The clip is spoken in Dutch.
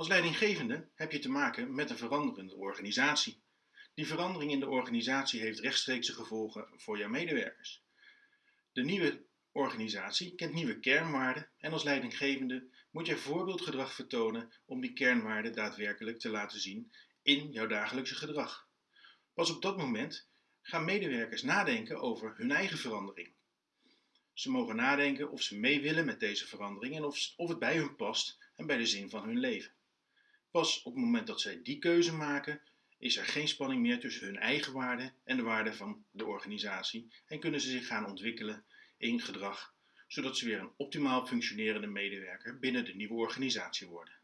Als leidinggevende heb je te maken met een veranderende organisatie. Die verandering in de organisatie heeft rechtstreekse gevolgen voor jouw medewerkers. De nieuwe organisatie kent nieuwe kernwaarden en als leidinggevende moet je voorbeeldgedrag vertonen om die kernwaarden daadwerkelijk te laten zien in jouw dagelijkse gedrag. Pas op dat moment gaan medewerkers nadenken over hun eigen verandering. Ze mogen nadenken of ze mee willen met deze verandering en of, of het bij hun past en bij de zin van hun leven. Pas op het moment dat zij die keuze maken, is er geen spanning meer tussen hun eigen waarden en de waarden van de organisatie en kunnen ze zich gaan ontwikkelen in gedrag, zodat ze weer een optimaal functionerende medewerker binnen de nieuwe organisatie worden.